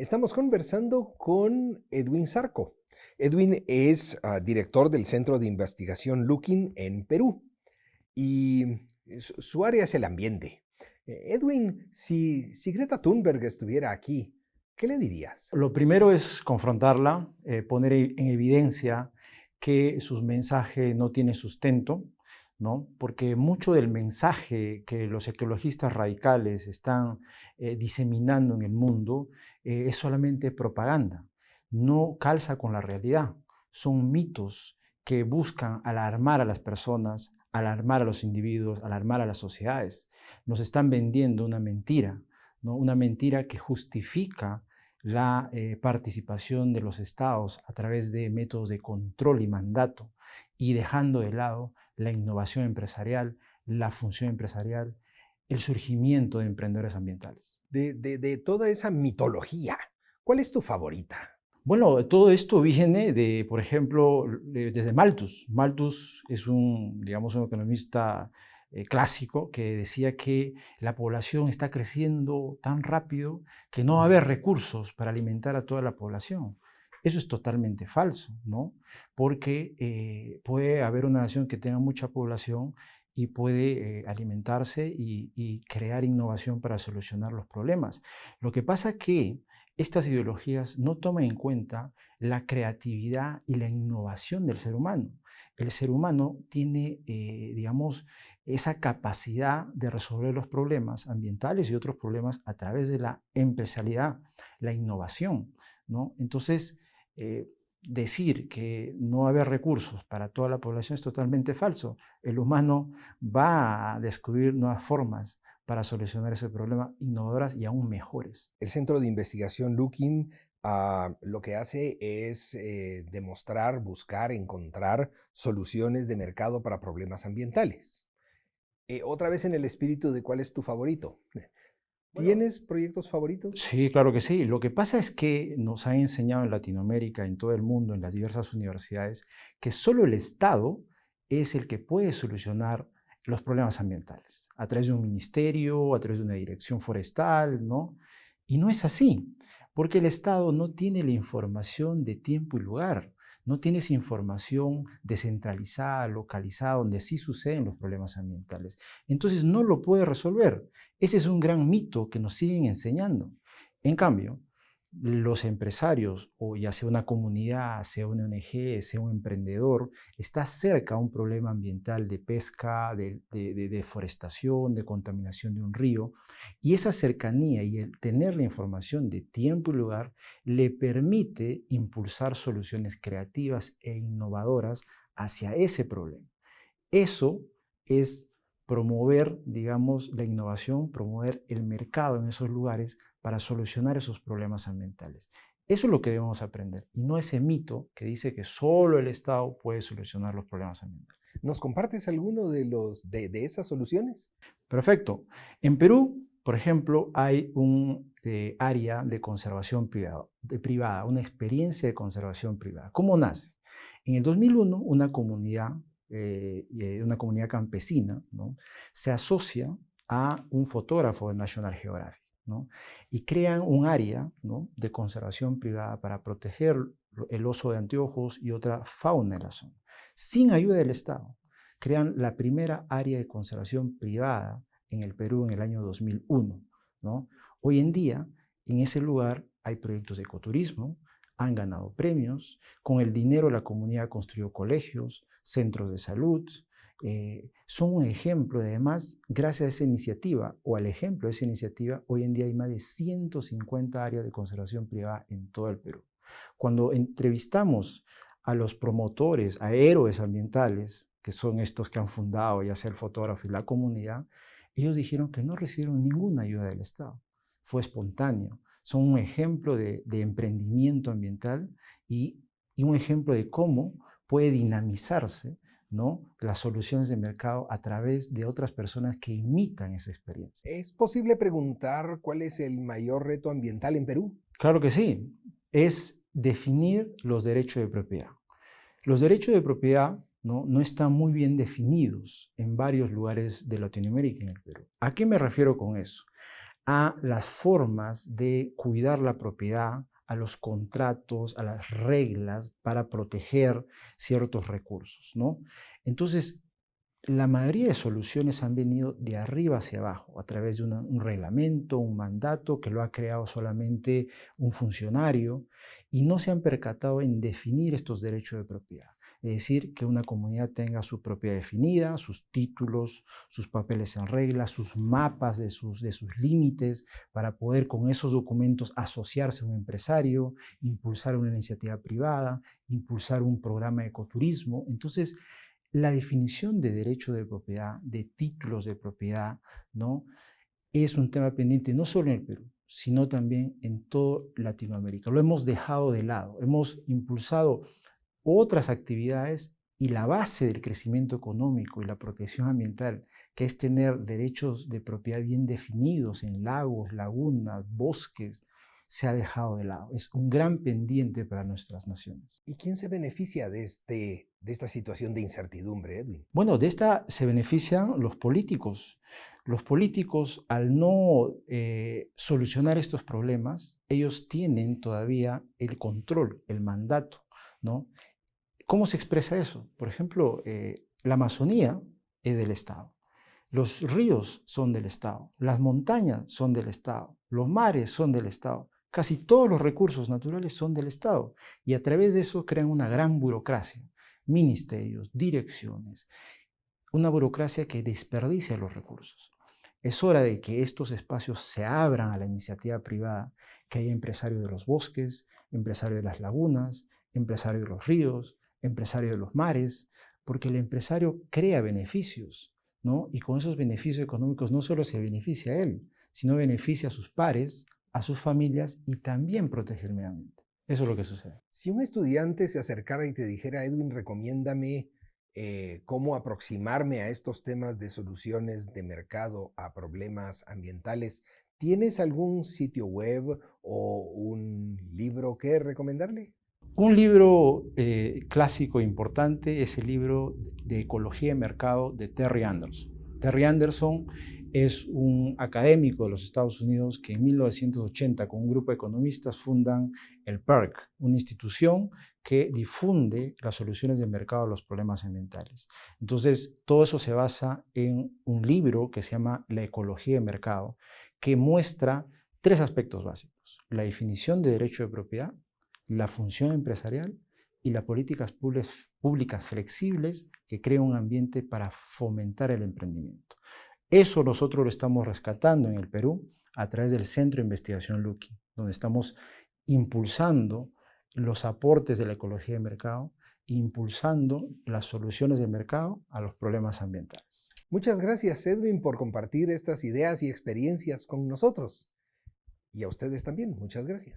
Estamos conversando con Edwin Sarco. Edwin es uh, director del Centro de Investigación Looking en Perú y su, su área es el ambiente. Eh, Edwin, si, si, Greta Thunberg estuviera aquí, ¿qué le dirías? Lo primero es confrontarla, eh, poner en evidencia que sus mensajes no tienen sustento, ¿no? porque mucho del mensaje que los ecologistas radicales están eh, diseminando en el mundo eh, es solamente propaganda, no calza con la realidad. Son mitos que buscan alarmar a las personas, alarmar a los individuos, alarmar a las sociedades. Nos están vendiendo una mentira, ¿no? una mentira que justifica la eh, participación de los estados a través de métodos de control y mandato y dejando de lado la innovación empresarial, la función empresarial, el surgimiento de emprendedores ambientales. De, de, de toda esa mitología, ¿cuál es tu favorita? Bueno, todo esto viene de, por ejemplo, desde Malthus. Malthus es un, digamos, un economista eh, clásico que decía que la población está creciendo tan rápido que no va a haber recursos para alimentar a toda la población. Eso es totalmente falso, ¿no? Porque eh, puede haber una nación que tenga mucha población y puede eh, alimentarse y, y, crear innovación para solucionar los problemas. Lo que pasa que estas ideologías no toman en cuenta la creatividad y la innovación del ser humano. El ser humano tiene, eh, digamos, esa capacidad de resolver los problemas ambientales y otros problemas a través de la empresarialidad, la innovación. ¿no? Entonces, eh, decir que no va a haber recursos para toda la población es totalmente falso. El humano va a descubrir nuevas formas para solucionar ese problema innovadoras y aún mejores. El Centro de Investigación Looking uh, lo que hace es eh, demostrar, buscar, encontrar soluciones de mercado para problemas ambientales. Eh, otra vez en el espíritu de cuál es tu favorito. ¿Tienes proyectos favoritos? Sí, claro que sí. Lo que pasa es que nos han enseñado en Latinoamérica, en todo el mundo, en las diversas universidades, que solo el Estado es el que puede solucionar los problemas ambientales, a través de un ministerio, a través de una dirección forestal, ¿no? Y no es así, porque el Estado no tiene la información de tiempo y lugar, no tiene esa información descentralizada, localizada, donde sí suceden los problemas ambientales. Entonces no lo puede resolver. Ese es un gran mito que nos siguen enseñando. En cambio, los empresarios, o ya sea una comunidad, sea una ONG, sea un emprendedor, está cerca a un problema ambiental de pesca, de, deforestación, de contaminación de un río, y esa cercanía y el tener la información de tiempo y lugar le permite impulsar soluciones creativas e innovadoras hacia ese problema. Eso es promover, digamos, la innovación, promover el mercado en esos lugares para solucionar esos problemas ambientales. Eso es lo que debemos aprender y no ese mito que dice que solo el Estado puede solucionar los problemas ambientales. ¿Nos compartes alguno de, los, de, de esas soluciones? Perfecto. En Perú, por ejemplo, hay un eh, área de conservación privada, de privada, una experiencia de conservación privada. ¿Cómo nace? En el 2001, una comunidad eh, eh, una comunidad campesina, ¿no? se asocia a un fotógrafo de National Geographic y crean un área de conservación privada para proteger el oso de anteojos y otra fauna en la zona, sin ayuda del Estado. Crean la primera área de conservación privada en el Perú en el año 2001. ¿no? Hoy en día, en ese lugar hay proyectos de ecoturismo, han ganado premios, con el dinero la comunidad construyó colegios, centros de salud, eh, son un ejemplo, además, gracias a esa iniciativa o al ejemplo de esa iniciativa, hoy en día hay más de 150 áreas de conservación privada en todo el Perú. Cuando entrevistamos a los promotores, a héroes ambientales, que son estos que han fundado, ya sea el fotógrafo y la comunidad, ellos dijeron que no recibieron ninguna ayuda del Estado. Fue espontáneo son un ejemplo de, emprendimiento ambiental y, un ejemplo de cómo puede dinamizarse ¿no? las soluciones de mercado a través de otras personas que imitan esa experiencia. ¿Es posible preguntar cuál es el mayor reto ambiental en Perú? Claro que sí. Es definir los derechos de propiedad. Los derechos de propiedad ¿no? no están muy bien definidos en varios lugares de Latinoamérica y en el Perú. ¿A qué me refiero con eso? A las formas de cuidar la propiedad, a los contratos, a las reglas para proteger ciertos recursos, ¿no? Entonces, la mayoría de soluciones han venido de arriba hacia abajo, a través de un reglamento, un mandato que lo ha creado solamente un funcionario y no se han percatado en definir estos derechos de propiedad. Es decir, que una comunidad tenga su propiedad definida, sus títulos, sus papeles en regla, sus mapas de sus, de sus límites, para poder con esos documentos asociarse a un empresario, impulsar una iniciativa privada, impulsar un programa de ecoturismo. Entonces, la definición de derecho de propiedad, de títulos de propiedad, ¿no? es un tema pendiente no solo en el Perú, sino también en toda Latinoamérica. Lo hemos dejado de lado, hemos impulsado otras actividades y la base del crecimiento económico y la protección ambiental, que es tener derechos de propiedad bien definidos en lagos, lagunas, bosques, se ha dejado de lado. Es un gran pendiente para nuestras naciones. ¿Y quién se beneficia de, este, de esta situación de incertidumbre, Edwin? Bueno, de esta se benefician los políticos. Los políticos, al no eh, solucionar estos problemas, ellos tienen todavía el control, el mandato, ¿no? ¿Cómo se expresa eso? Por ejemplo, eh, la Amazonía es del Estado. Los ríos son del Estado, las montañas son del Estado, los mares son del Estado. Casi todos los recursos naturales son del Estado y a través de eso crean una gran burocracia, ministerios, direcciones, una burocracia que desperdicia los recursos. Es hora de que estos espacios se abran a la iniciativa privada, que haya empresarios de los bosques, empresarios de las lagunas, empresarios de los ríos, empresarios de los mares, porque el empresario crea beneficios, ¿no? Y con esos beneficios económicos no solo se beneficia a él, sino beneficia a sus pares, a sus familias y también protege el medio ambiente. Eso es lo que sucede. Si un estudiante se acercara y te dijera, Edwin, recomiéndame eh, cómo aproximarme a estos temas de soluciones de mercado a problemas ambientales, ¿tienes algún sitio web o un libro que recomendarle? Un libro eh, clásico importante es el libro de Ecología y Mercado de Terry Anderson. Terry Anderson es un académico de los Estados Unidos que en 1980 con un grupo de economistas fundan el PERC, una institución que difunde las soluciones de mercado a los problemas ambientales. Entonces, todo eso se basa en un libro que se llama La ecología de mercado, que muestra tres aspectos básicos. La definición de derecho de propiedad, la función empresarial y las políticas públicas flexibles que crean un ambiente para fomentar el emprendimiento. Eso nosotros lo estamos rescatando en el Perú a través del Centro de Investigación Lucky, donde estamos impulsando los aportes de la ecología de mercado, impulsando las soluciones de mercado a los problemas ambientales. Muchas gracias, Edwin, por compartir estas ideas y experiencias con nosotros. Y a ustedes también, muchas gracias.